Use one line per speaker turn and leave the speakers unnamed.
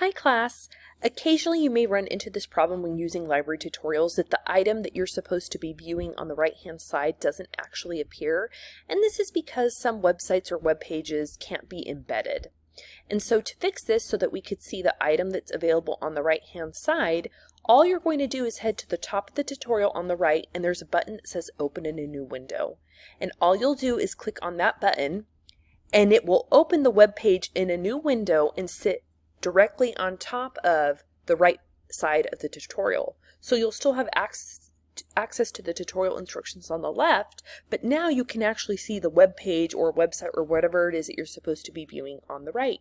Hi class! Occasionally you may run into this problem when using library tutorials that the item that you're supposed to be viewing on the right hand side doesn't actually appear and this is because some websites or web pages can't be embedded. And so to fix this so that we could see the item that's available on the right hand side, all you're going to do is head to the top of the tutorial on the right and there's a button that says open in a new window. And all you'll do is click on that button and it will open the web page in a new window and sit directly on top of the right side of the tutorial. So you'll still have access access to the tutorial instructions on the left, but now you can actually see the web page or website or whatever it is that you're supposed to be viewing on the right.